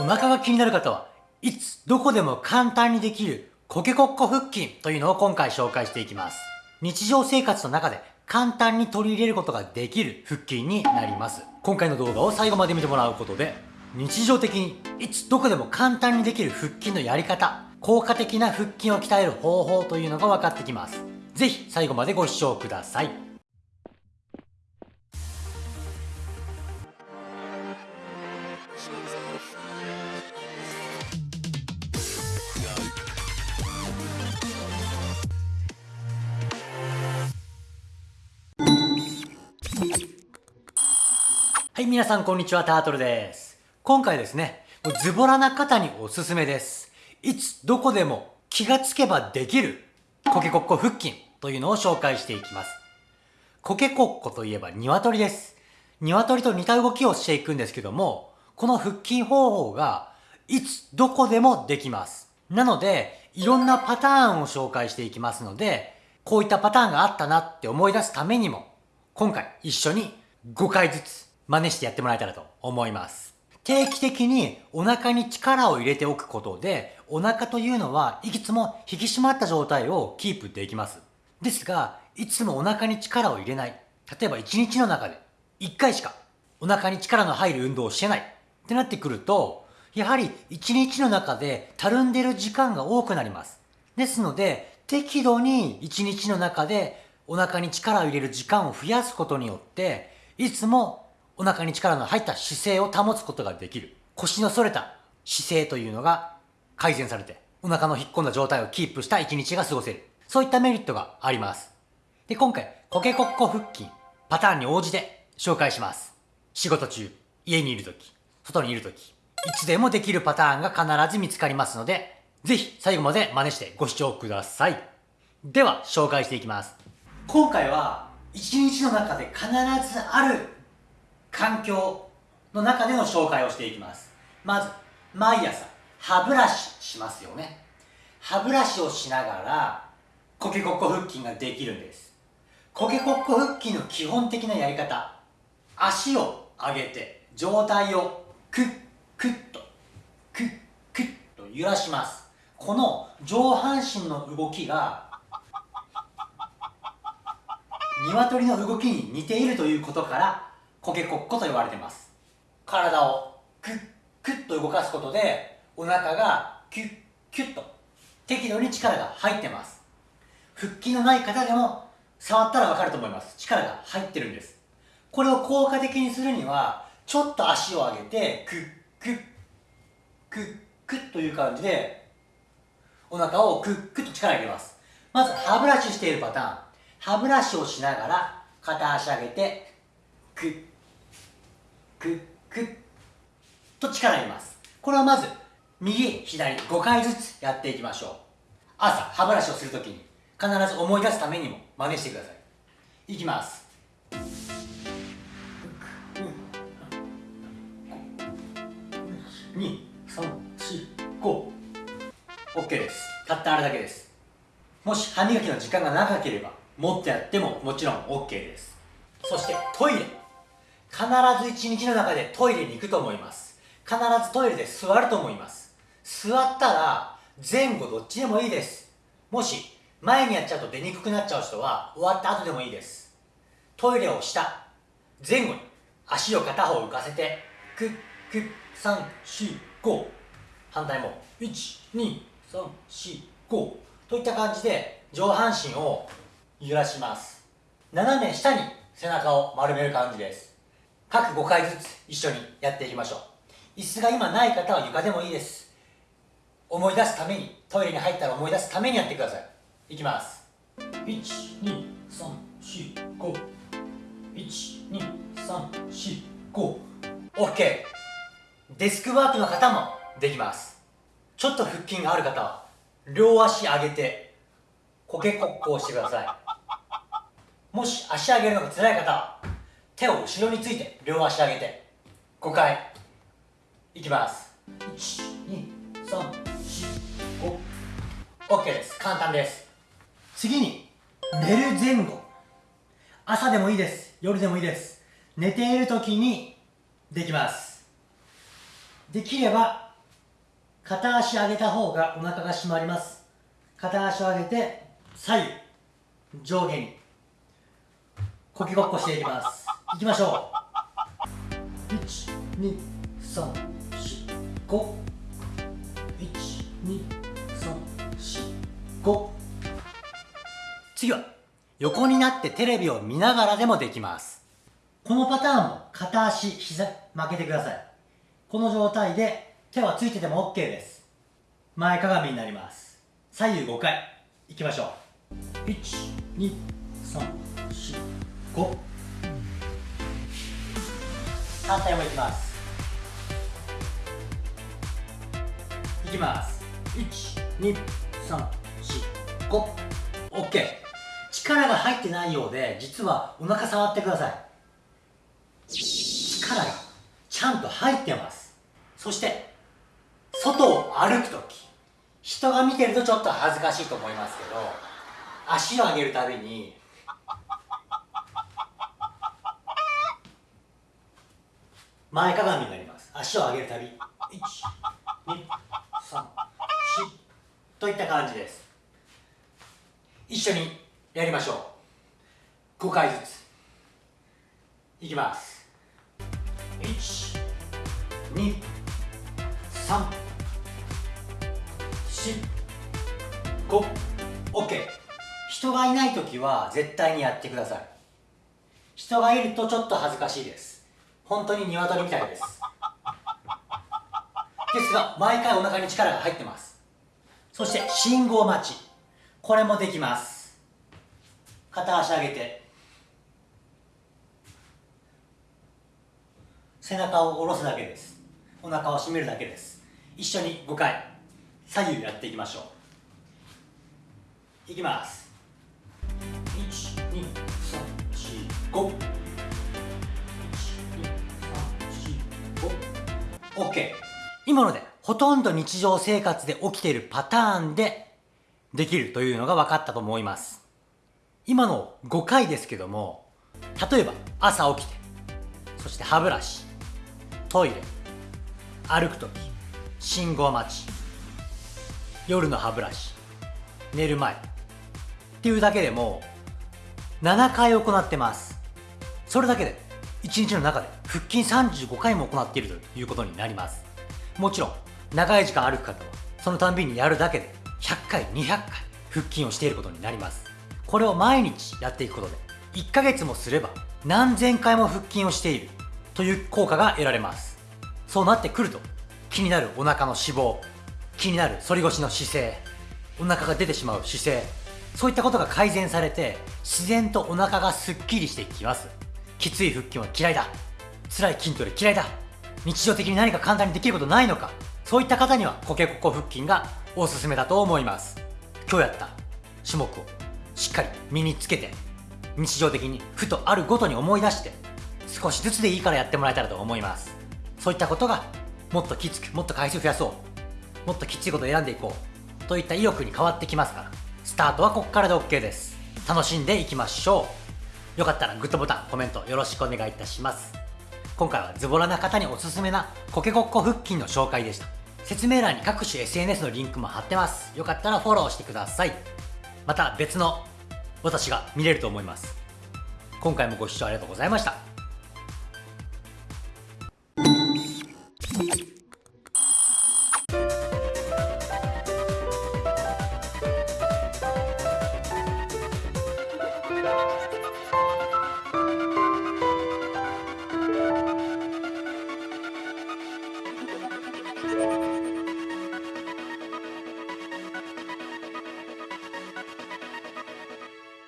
お腹が気になる方はいつどこでも簡単にできるコケコッコ腹筋というのを今回紹介していきます。日常生活の中で簡単に取り入れることができる腹筋になります。今回の動画を最後まで見てもらうことで日常的にいつどこでも簡単にできる腹筋のやり方、効果的な腹筋を鍛える方法というのが分かってきます。ぜひ最後までご視聴ください。はい、皆さんこんにちは、タートルです。今回ですね、ズボラな方におすすめです。いつ、どこでも気がつけばできるコケコッコ腹筋というのを紹介していきます。コケコッコといえば鶏です。鶏と似た動きをしていくんですけども、この腹筋方法がいつ、どこでもできます。なので、いろんなパターンを紹介していきますので、こういったパターンがあったなって思い出すためにも、今回一緒に5回ずつ真似してやってもらえたらと思います。定期的にお腹に力を入れておくことで、お腹というのはいつも引き締まった状態をキープできます。ですが、いつもお腹に力を入れない。例えば1日の中で1回しかお腹に力の入る運動をしてないってなってくると、やはり1日の中でたるんでる時間が多くなります。ですので、適度に1日の中でお腹に力を入れる時間を増やすことによって、いつもお腹に力の入った姿勢を保つことができる。腰の反れた姿勢というのが改善されて、お腹の引っ込んだ状態をキープした一日が過ごせる。そういったメリットがあります。で、今回、コケコッコ腹筋、パターンに応じて紹介します。仕事中、家にいるとき、外にいるとき、いつでもできるパターンが必ず見つかりますので、ぜひ最後まで真似してご視聴ください。では、紹介していきます。今回は、一日の中で必ずある環境の中での紹介をしていきます。まず、毎朝、歯ブラシしますよね。歯ブラシをしながら、コケコッコ腹筋ができるんです。コケコッコ腹筋の基本的なやり方。足を上げて、上体をクックッと、クックッと揺らします。この上半身の動きが、鶏の動きに似ているということから、コケコッコと言われてます。体をクックッと動かすことでお腹がキュッキュッと適度に力が入ってます。腹筋のない方でも触ったらわかると思います。力が入ってるんです。これを効果的にするにはちょっと足を上げてクックックックッという感じでお腹をクックッと力入れます。まず歯ブラシしているパターン。歯ブラシをしながら片足上げてクッ。クックッと力入れます。これをまず右左5回ずつやっていきましょう。朝歯ブラシをするときに必ず思い出すためにも真似してください。いきます。2345 OK ですたったあれだけですもし歯磨きの時間が長ければもっとやってももちろん OK ですそしてトイレ必ず一日の中でトイレに行くと思います。必ずトイレで座ると思います。座ったら前後どっちでもいいです。もし前にやっちゃうと出にくくなっちゃう人は終わった後でもいいです。トイレをした。前後に足を片方浮かせてクックッ345反対も1234 5といった感じで上半身を揺らします。斜め下に背中を丸める感じです。各5回ずつ一緒にやっていきましょう。椅子が今ない方は床でもいいです。思い出すためにトイレに入ったら思い出すためにやってください。いきます。12345 12345 OK デスクワークの方もできます。ちょっと腹筋がある方は両足上げてコケコッコをしてください。もし足上げるのが辛い方は手を後ろについて両足上げて。5回。いきます。12345 OK です。簡単です。次に寝る前後。朝でもいいです。夜でもいいです。寝ている時にできます。できれば片足上げた方がお腹が締まります。片足を上げて左右。上下に。こきごっこしていきます。いきましょう。12345 12345次は横になってテレビを見ながらでもできます。このパターンも片足膝曲げてください。この状態で手はついてても OK です。前かがみになります。左右5回。いきましょう。12345反対もいきます。いきます。12345 OK 力が入ってないようで実はお腹触ってください。力がちゃんと入ってます。そして外を歩くとき人が見てるとちょっと恥ずかしいと思いますけど足を上げるたびに前かがみになります。足を上げるたび。123といった感じです。一緒にやりましょう。5回ずつ。いきます。1 2 3 4 5 OK 人がいない時は絶対にやってください。人がいるとちょっと恥ずかしいです。本当に鶏みたいです。ですが毎回お腹に力が入ってます。そして信号待ち。これもできます。片足上げて。背中を下ろすだけです。お腹を締めるだけです。一緒に5回。左右やっていきましょう。いきます。OK 今のでほとんど日常生活で起きているパターンでできるというのが分かったと思います。今の5回ですけども例えば朝起きてそして歯ブラシトイレ歩く時信号待ち夜の歯ブラシ寝る前っていうだけでも7回行ってます。それだけで1日の中で腹筋35回も行っているということになります。もちろん長い時間歩く方はそのたんびにやるだけで100回200回腹筋をしていることになります。これを毎日やっていくことで1ヶ月もすれば何千回も腹筋をしているという効果が得られます。そうなってくると気になるお腹の脂肪気になる反り腰の姿勢お腹が出てしまう姿勢そういったことが改善されて自然とお腹がすっきりしていきます。きつい腹筋は嫌いだ。辛い筋トレ嫌いだ。日常的に何か簡単にできることないのか。そういった方にはコケココ腹筋がおすすめだと思います。今日やった種目をしっかり身につけて日常的にふとあるごとに思い出して少しずつでいいからやってもらえたらと思います。そういったことがもっときつくもっと回数増やそう。もっときついことを選んでいこう。といった意欲に変わってきますから。スタートはここからで OK です。楽しんでいきましょう。よかったらグッドボタンコメントよろしくお願いいたします。今回はズボラな方におすすめなコケコッコ腹筋の紹介でした。説明欄に各種 SNS のリンクも貼ってます。よかったらフォローしてください。また別の私が見れると思います。今回もご視聴ありがとうございました。